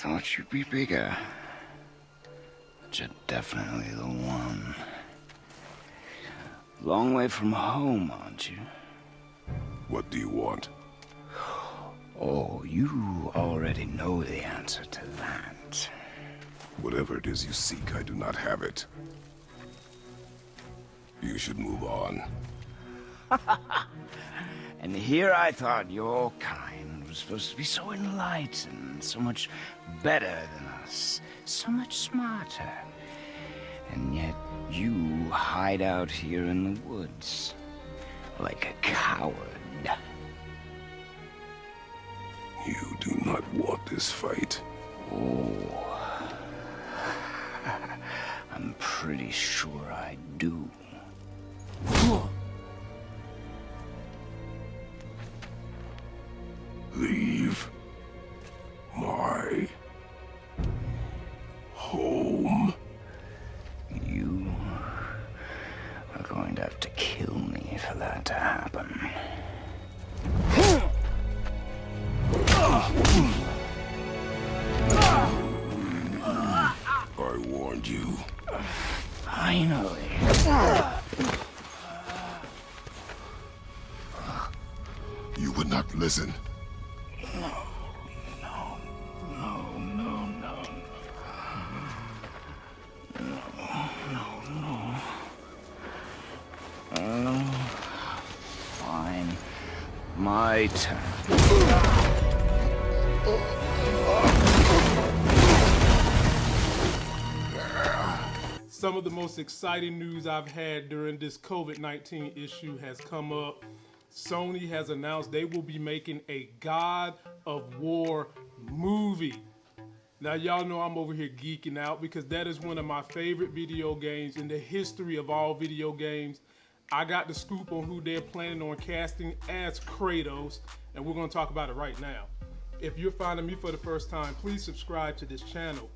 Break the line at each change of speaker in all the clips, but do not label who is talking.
thought you'd be bigger. But you're definitely the one. Long way from home, aren't you?
What do you want?
Oh, you already know the answer to that.
Whatever it is you seek, I do not have it. You should move on.
and here I thought your kind was supposed to be so enlightened, so much better than us, so much smarter. And yet you hide out here in the woods, like a coward.
You do not want this fight.
Oh. I'm pretty sure I do. For that to happen.
I warned you.
Finally.
You would not listen.
My turn.
Some of the most exciting news I've had during this COVID-19 issue has come up. Sony has announced they will be making a God of War movie. Now y'all know I'm over here geeking out because that is one of my favorite video games in the history of all video games. I got the scoop on who they're planning on casting as Kratos and we're going to talk about it right now. If you're finding me for the first time, please subscribe to this channel.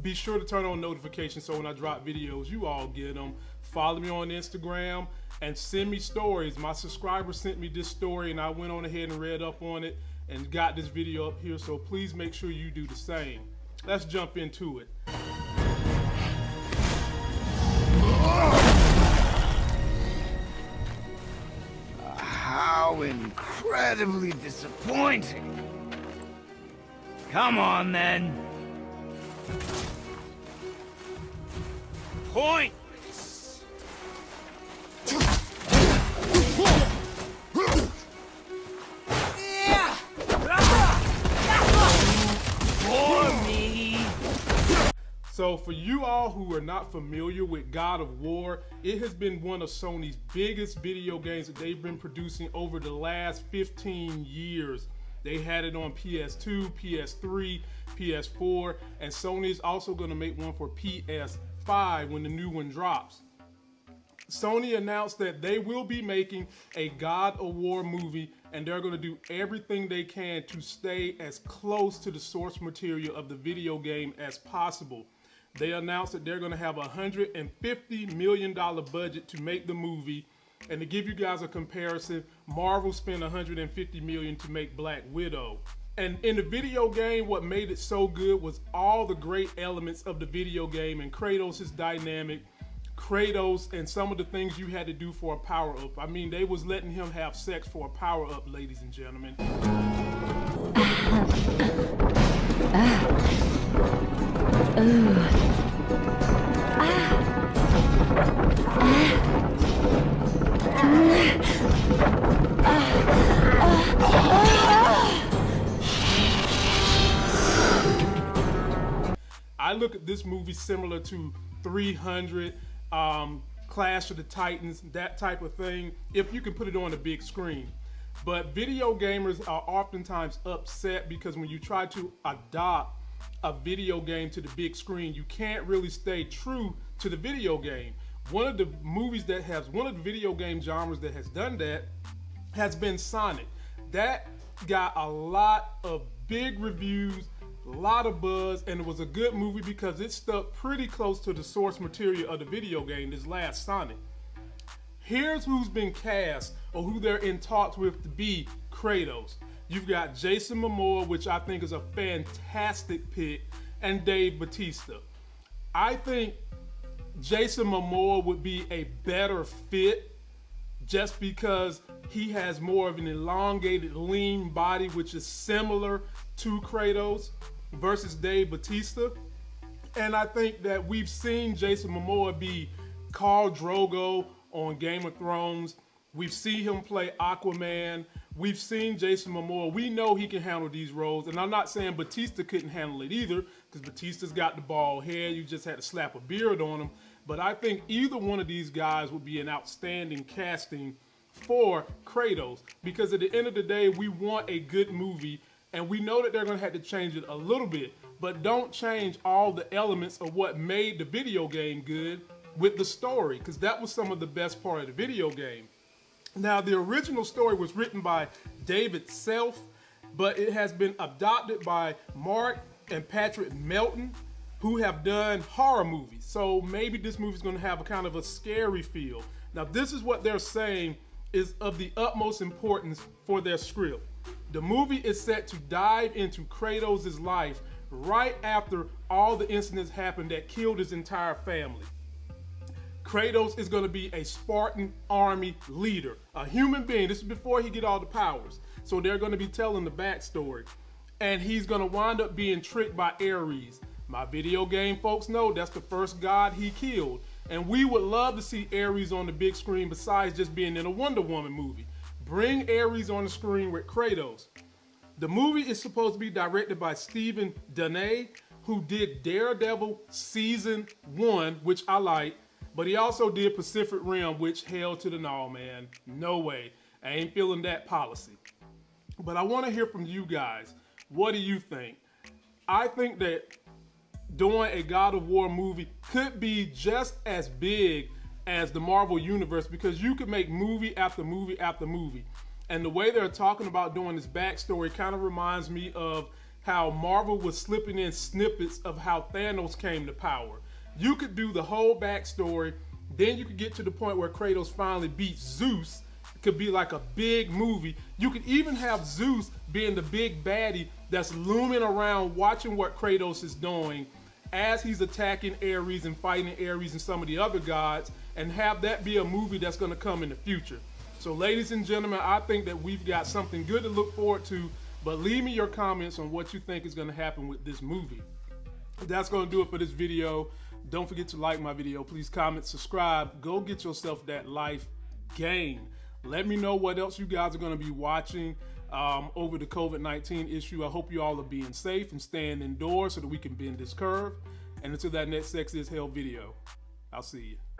Be sure to turn on notifications so when I drop videos, you all get them. Follow me on Instagram and send me stories. My subscriber sent me this story and I went on ahead and read up on it and got this video up here. So please make sure you do the same. Let's jump into it.
Incredibly disappointing. Come on then. Pointless.
So for you all who are not familiar with God of War, it has been one of Sony's biggest video games that they've been producing over the last 15 years. They had it on PS2, PS3, PS4, and Sony is also going to make one for PS5 when the new one drops. Sony announced that they will be making a God of War movie and they're going to do everything they can to stay as close to the source material of the video game as possible. They announced that they're going to have a $150 million budget to make the movie. And to give you guys a comparison, Marvel spent 150 million to make Black Widow. And in the video game, what made it so good was all the great elements of the video game and Kratos' dynamic, Kratos and some of the things you had to do for a power up. I mean, they was letting him have sex for a power up, ladies and gentlemen. Ah. Ah. I look at this movie similar to 300, um, Clash of the Titans, that type of thing, if you can put it on a big screen. But video gamers are oftentimes upset because when you try to adopt a video game to the big screen, you can't really stay true to the video game. One of the movies that has, one of the video game genres that has done that has been Sonic. That got a lot of big reviews, a lot of buzz, and it was a good movie because it stuck pretty close to the source material of the video game, this last Sonic. Here's who's been cast or who they're in talks with to be Kratos. You've got Jason Momoa, which I think is a fantastic pick, and Dave Batista. I think Jason Momoa would be a better fit just because he has more of an elongated, lean body, which is similar to Kratos versus Dave Batista. And I think that we've seen Jason Momoa be Khal Drogo on Game of Thrones. We've seen him play Aquaman. We've seen Jason Momoa. We know he can handle these roles. And I'm not saying Batista couldn't handle it either, because Batista's got the bald head. You just had to slap a beard on him. But I think either one of these guys would be an outstanding casting for Kratos because at the end of the day, we want a good movie and we know that they're going to have to change it a little bit, but don't change all the elements of what made the video game good with the story because that was some of the best part of the video game. Now, the original story was written by David Self, but it has been adopted by Mark and Patrick Melton, who have done horror movies. So maybe this movie is going to have a kind of a scary feel. Now, this is what they're saying is of the utmost importance for their script. The movie is set to dive into Kratos' life right after all the incidents happened that killed his entire family. Kratos is going to be a Spartan army leader, a human being. This is before he get all the powers. So they're going to be telling the backstory. And he's going to wind up being tricked by Ares. My video game folks know that's the first god he killed. And we would love to see Ares on the big screen besides just being in a Wonder Woman movie. Bring Ares on the screen with Kratos. The movie is supposed to be directed by Steven DeKnight, who did Daredevil season one, which I like, but he also did Pacific Rim, which held to the no, man. No way. I ain't feeling that policy. But I want to hear from you guys. What do you think? I think that doing a God of War movie could be just as big as the Marvel Universe because you could make movie after movie after movie. And the way they're talking about doing this backstory kind of reminds me of how Marvel was slipping in snippets of how Thanos came to power. You could do the whole backstory, then you could get to the point where Kratos finally beats Zeus. It could be like a big movie. You could even have Zeus being the big baddie that's looming around watching what Kratos is doing as he's attacking Ares and fighting Ares and some of the other gods and have that be a movie that's going to come in the future. So, ladies and gentlemen, I think that we've got something good to look forward to. But leave me your comments on what you think is going to happen with this movie. That's going to do it for this video. Don't forget to like my video. Please comment, subscribe. Go get yourself that life gain. Let me know what else you guys are going to be watching um, over the COVID 19 issue. I hope you all are being safe and staying indoors so that we can bend this curve. And until that next Sex is Hell video, I'll see you.